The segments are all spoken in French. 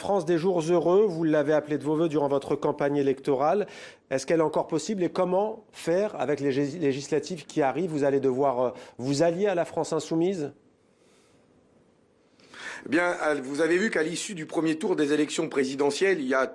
France des jours heureux, vous l'avez appelée de vos voeux durant votre campagne électorale. Est-ce qu'elle est encore possible et comment faire avec les législatives qui arrivent? Vous allez devoir euh, vous allier à la France insoumise? Eh bien, vous avez vu qu'à l'issue du premier tour des élections présidentielles, il y a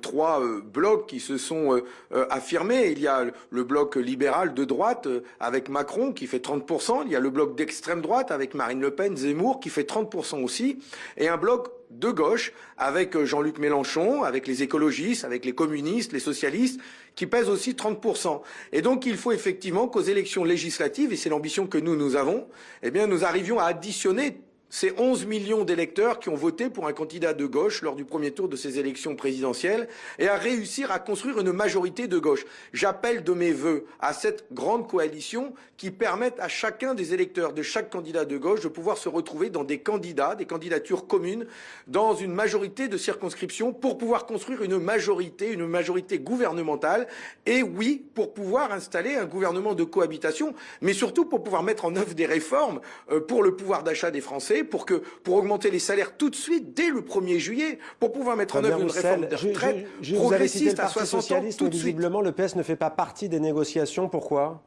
trois euh, blocs qui se sont euh, affirmés. Il y a le bloc libéral de droite avec Macron qui fait 30%, il y a le bloc d'extrême droite avec Marine Le Pen, Zemmour qui fait 30% aussi, et un bloc de gauche avec Jean-Luc Mélenchon, avec les écologistes, avec les communistes, les socialistes, qui pèsent aussi 30%. Et donc il faut effectivement qu'aux élections législatives, et c'est l'ambition que nous, nous avons, eh bien nous arrivions à additionner c'est 11 millions d'électeurs qui ont voté pour un candidat de gauche lors du premier tour de ces élections présidentielles et à réussir à construire une majorité de gauche. J'appelle de mes voeux à cette grande coalition qui permette à chacun des électeurs de chaque candidat de gauche de pouvoir se retrouver dans des candidats, des candidatures communes, dans une majorité de circonscriptions pour pouvoir construire une majorité, une majorité gouvernementale et oui, pour pouvoir installer un gouvernement de cohabitation, mais surtout pour pouvoir mettre en œuvre des réformes euh, pour le pouvoir d'achat des Français pour, que, pour augmenter les salaires tout de suite, dès le 1er juillet, pour pouvoir mettre en œuvre une réforme de retraite progressiste à 60 ans, tout de visiblement, le PS ne fait pas partie des négociations. Pourquoi?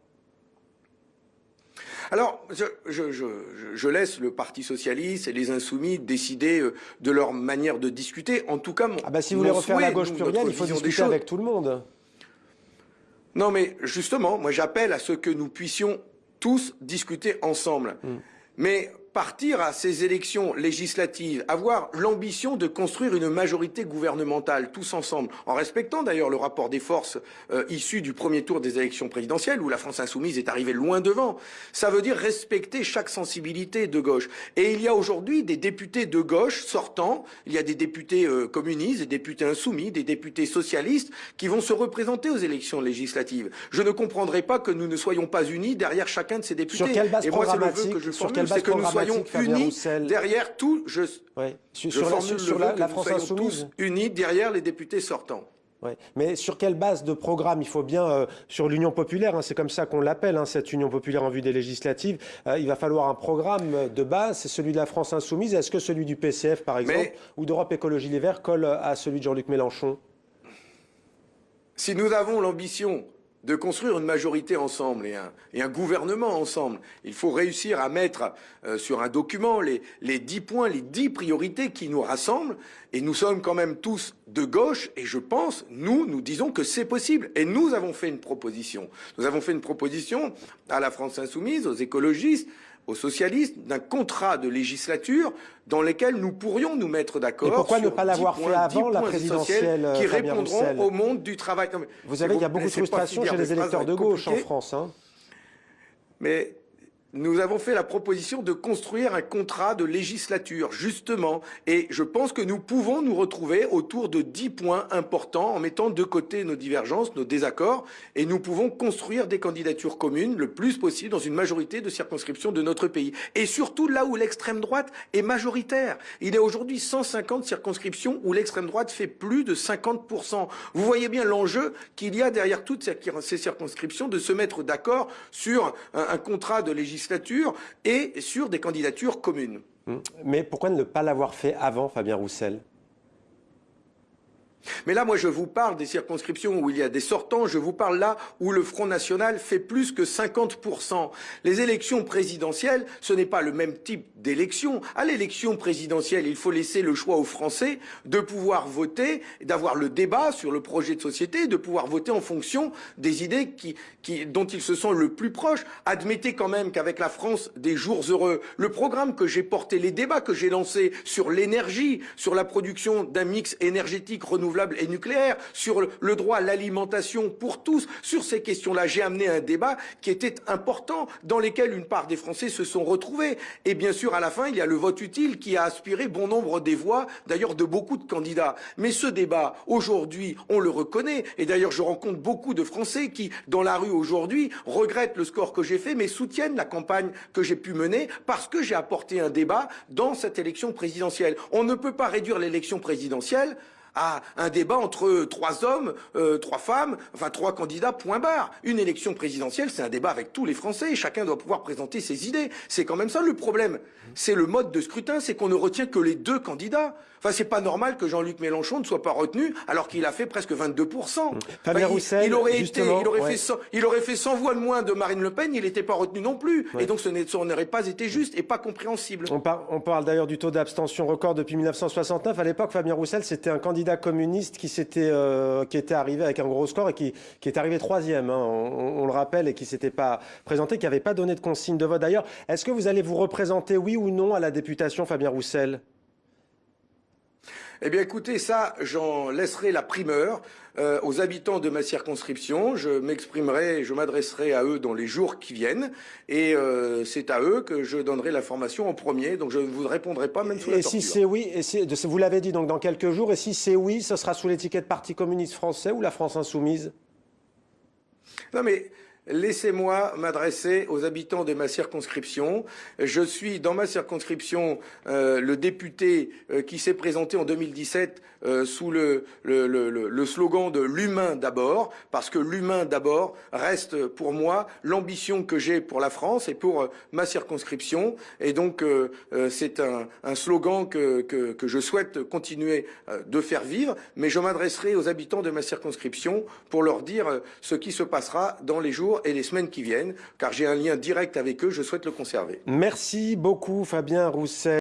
Alors, je, je, je, je, laisse le Parti socialiste et les insoumis décider euh, de leur manière de discuter. En tout cas, mon, ah bah si vous voulez refaire la gauche plurielle, il faut discuter avec tout le monde. Non, mais justement, moi j'appelle à ce que nous puissions tous discuter ensemble. Hmm. Mais partir à ces élections législatives, avoir l'ambition de construire une majorité gouvernementale tous ensemble, en respectant d'ailleurs le rapport des forces euh, issu du premier tour des élections présidentielles, où la France insoumise est arrivée loin devant, ça veut dire respecter chaque sensibilité de gauche. Et il y a aujourd'hui des députés de gauche sortants, il y a des députés euh, communistes, des députés insoumis, des députés socialistes qui vont se représenter aux élections législatives. Je ne comprendrai pas que nous ne soyons pas unis derrière chacun de ces députés. Sur quelle base Et moi, c'est le vœu que je formule, c'est que nous soyons unis derrière tout. Je, sur, sur, la, France insoumise. unis derrière les députés sortants. Mais sur quelle base de programme? Il faut bien, euh, sur l'Union populaire, hein, c'est comme ça qu'on l'appelle, hein, cette Union populaire en vue des législatives, euh, il va falloir un programme de base, c'est celui de la France insoumise. Est-ce que celui du PCF, par exemple, ou d'Europe Écologie Les Verts colle à celui de Jean-Luc Mélenchon? Si nous avons l'ambition de construire une majorité ensemble et un, et un, gouvernement ensemble. Il faut réussir à mettre euh, sur un document les, les dix points, les dix priorités qui nous rassemblent. Et nous sommes quand même tous de gauche. Et je pense, nous, nous disons que c'est possible. Et nous avons fait une proposition. Nous avons fait une proposition à la France insoumise, aux écologistes, aux socialistes d'un contrat de législature dans lequel nous pourrions nous mettre d'accord. Et pourquoi ne pas l'avoir fait avant la présidentielle qui répondront au monde du travail Vous savez, il y a beaucoup de frustration chez les électeurs de gauche en France. Hein. Mais nous avons fait la proposition de construire un contrat de législature, justement, et je pense que nous pouvons nous retrouver autour de dix points importants en mettant de côté nos divergences, nos désaccords, et nous pouvons construire des candidatures communes le plus possible dans une majorité de circonscriptions de notre pays. Et surtout là où l'extrême droite est majoritaire. Il y a aujourd'hui 150 circonscriptions où l'extrême droite fait plus de 50%. Vous voyez bien l'enjeu qu'il y a derrière toutes ces circonscriptions de se mettre d'accord sur un, contrat de législature et sur des candidatures communes. Mais pourquoi ne pas l'avoir fait avant, Fabien Roussel? Mais là, moi, je vous parle des circonscriptions où il y a des sortants, je vous parle là où le Front National fait plus que 50%. Les élections présidentielles, ce n'est pas le même type d'élection. À l'élection présidentielle, il faut laisser le choix aux Français de pouvoir voter, d'avoir le débat sur le projet de société, de pouvoir voter en fonction des idées dont ils se sont le plus proches. Admettez quand même qu'avec la France des jours heureux, le programme que j'ai porté, les débats que j'ai lancés sur l'énergie, sur la production d'un mix énergétique renouvelable, et nucléaire, sur le droit à l'alimentation pour tous. Sur ces questions-là, j'ai amené un débat qui était important, dans lequel une part des Français se sont retrouvés. Et bien sûr, à la fin, il y a le vote utile qui a aspiré bon nombre des voix, d'ailleurs de beaucoup de candidats. Mais ce débat, aujourd'hui, on le reconnaît. Et d'ailleurs, je rencontre beaucoup de Français qui, dans la rue aujourd'hui, regrettent le score que j'ai fait, mais soutiennent la campagne que j'ai pu mener parce que j'ai apporté un débat dans cette élection présidentielle. On ne peut pas réduire l'élection présidentielle à un débat entre trois hommes, euh, trois femmes, enfin trois candidats, point barre. Une élection présidentielle, c'est un débat avec tous les Français. Chacun doit pouvoir présenter ses idées. C'est quand même ça le problème. C'est le mode de scrutin, c'est qu'on ne retient que les deux candidats. Enfin, c'est pas normal que Jean-Luc Mélenchon ne soit pas retenu alors qu'il a fait presque 22%. Fabien il, Roussel, il aurait été, il aurait ouais. fait 100, il aurait fait 100 voix de moins de Marine Le Pen, il n'était pas retenu non plus. Ouais. Et donc ce n'aurait pas été juste et pas compréhensible. On, par- on parle d'ailleurs du taux d'abstention record depuis 1969. À l'époque, Fabien Roussel, c'était un candidat communiste qui, s'était, euh, qui était arrivé avec un gros score et qui, qui est arrivé troisième, hein, on, on le rappelle, et qui s'était pas présenté, qui n'avait pas donné de consigne de vote. D'ailleurs, est-ce que vous allez vous représenter, oui ou non, à la députation, Fabien Roussel? Eh bien, écoutez, ça, j'en laisserai la primeur euh, aux habitants de ma circonscription. Je m'exprimerai, je m'adresserai à eux dans les jours qui viennent, et euh, c'est à eux que je donnerai l'information en premier. Donc, je ne vous répondrai pas même sous la Et si torture. c'est oui, et si- vous l'avez dit donc dans quelques jours, et si c'est oui, ce sera sous l'étiquette Parti communiste français ou la France insoumise? Non, mais laissez-moi m'adresser aux habitants de ma circonscription. Je suis dans ma circonscription euh, le député euh, qui s'est présenté en 2017 euh, sous le, slogan de l'humain d'abord, parce que l'humain d'abord reste pour moi l'ambition que j'ai pour la France et pour ma circonscription. Et donc c'est un, slogan que, je souhaite continuer de faire vivre, mais je m'adresserai aux habitants de ma circonscription pour leur dire ce qui se passera dans les et les semaines qui viennent, car j'ai un lien direct avec eux, je souhaite le conserver. Merci beaucoup, Fabien Roussel.